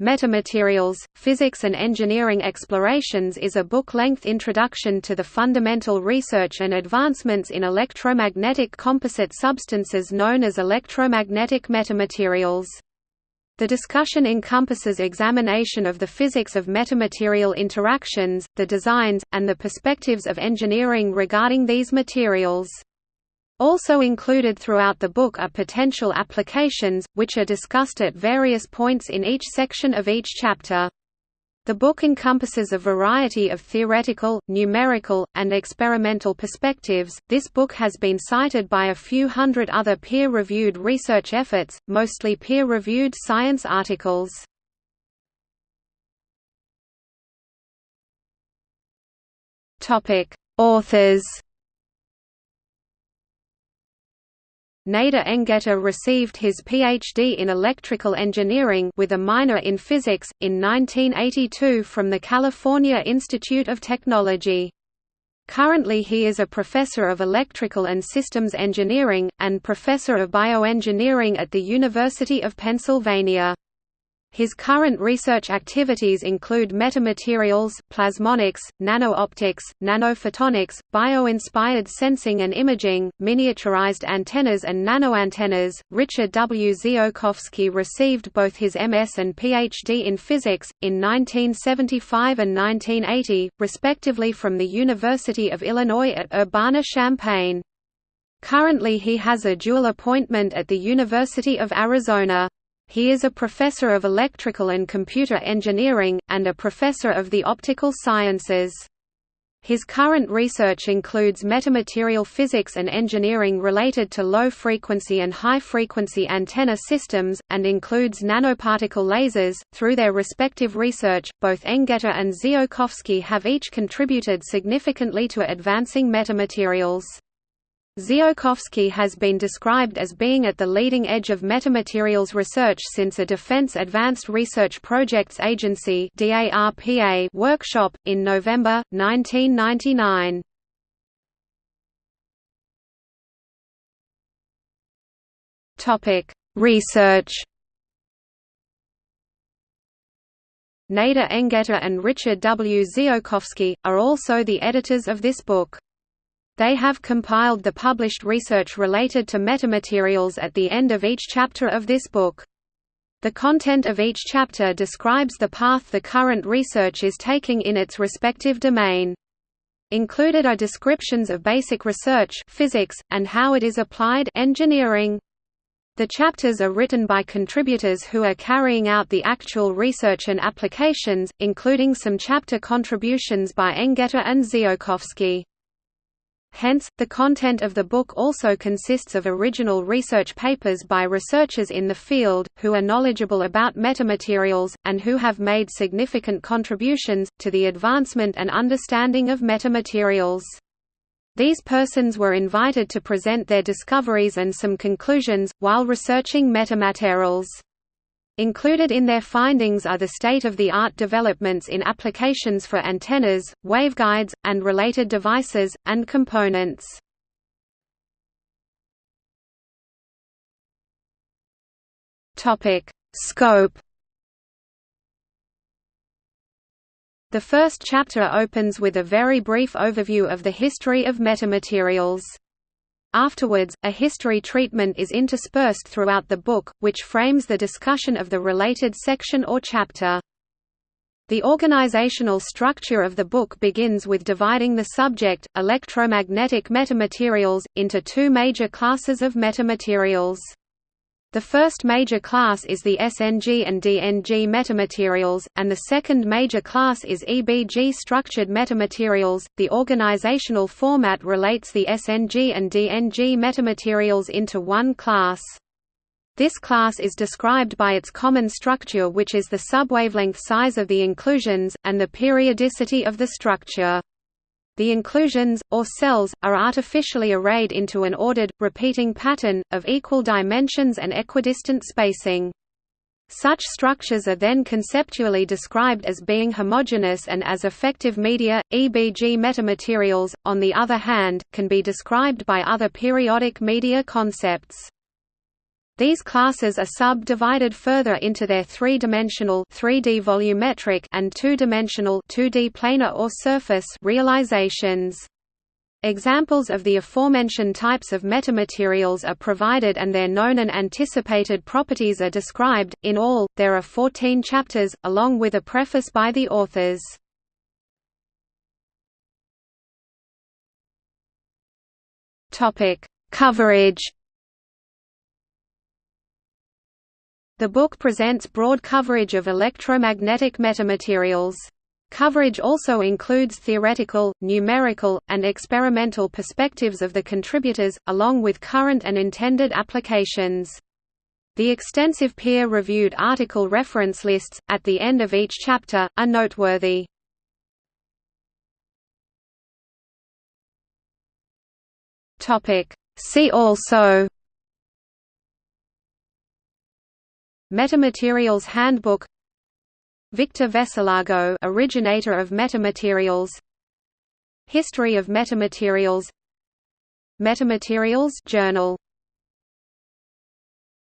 Metamaterials, Physics and Engineering Explorations is a book-length introduction to the fundamental research and advancements in electromagnetic composite substances known as electromagnetic metamaterials. The discussion encompasses examination of the physics of metamaterial interactions, the designs, and the perspectives of engineering regarding these materials. Also included throughout the book are potential applications, which are discussed at various points in each section of each chapter. The book encompasses a variety of theoretical, numerical, and experimental perspectives. This book has been cited by a few hundred other peer reviewed research efforts, mostly peer reviewed science articles. Authors Nader Engheta received his PhD in electrical engineering with a minor in physics, in 1982 from the California Institute of Technology. Currently he is a professor of electrical and systems engineering, and professor of bioengineering at the University of Pennsylvania. His current research activities include metamaterials, plasmonics, nano-optics, nanophotonics, bio-inspired sensing and imaging, miniaturized antennas and nanoantennas. Richard W. Ziolkowski received both his MS and PhD in physics, in 1975 and 1980, respectively from the University of Illinois at Urbana-Champaign. Currently he has a dual appointment at the University of Arizona. He is a professor of electrical and computer engineering, and a professor of the optical sciences. His current research includes metamaterial physics and engineering related to low-frequency and high-frequency antenna systems, and includes nanoparticle lasers. Through their respective research, both Engheta and Ziolkowski have each contributed significantly to advancing metamaterials. Ziolkowski has been described as being at the leading edge of metamaterials research since a Defense Advanced Research Projects Agency workshop, in November, 1999. Research Nader Engheta and Richard W. Ziolkowski, are also the editors of this book. They have compiled the published research related to metamaterials at the end of each chapter of this book. The content of each chapter describes the path the current research is taking in its respective domain. Included are descriptions of basic research physics, and how it is applied engineering. The chapters are written by contributors who are carrying out the actual research and applications, including some chapter contributions by Engheta and Ziolkowski. Hence, the content of the book also consists of original research papers by researchers in the field, who are knowledgeable about metamaterials, and who have made significant contributions, to the advancement and understanding of metamaterials. These persons were invited to present their discoveries and some conclusions, while researching metamaterials. Included in their findings are the state-of-the-art developments in applications for antennas, waveguides, and related devices, and components. Scope The first chapter opens with a very brief overview of the history of metamaterials. Afterwards, a history treatment is interspersed throughout the book, which frames the discussion of the related section or chapter. The organizational structure of the book begins with dividing the subject, electromagnetic metamaterials, into two major classes of metamaterials. The first major class is the SNG and DNG metamaterials, and the second major class is EBG structured metamaterials. The organizational format relates the SNG and DNG metamaterials into one class. This class is described by its common structure which is the subwavelength size of the inclusions, and the periodicity of the structure. The inclusions, or cells, are artificially arrayed into an ordered, repeating pattern, of equal dimensions and equidistant spacing. Such structures are then conceptually described as being homogeneous and as effective media. EBG metamaterials, on the other hand, can be described by other periodic media concepts. These classes are subdivided further into their three-dimensional 3D volumetric and two-dimensional 2D planar or surface realizations. Examples of the aforementioned types of metamaterials are provided and their known and anticipated properties are described. In all, there are 14 chapters, along with a preface by the authors. Topic: Coverage. The book presents broad coverage of electromagnetic metamaterials. Coverage also includes theoretical, numerical, and experimental perspectives of the contributors, along with current and intended applications. The extensive peer-reviewed article reference lists, at the end of each chapter, are noteworthy. See also Metamaterials Handbook. Victor Veselago originator of metamaterials. History of metamaterials. Metamaterials Journal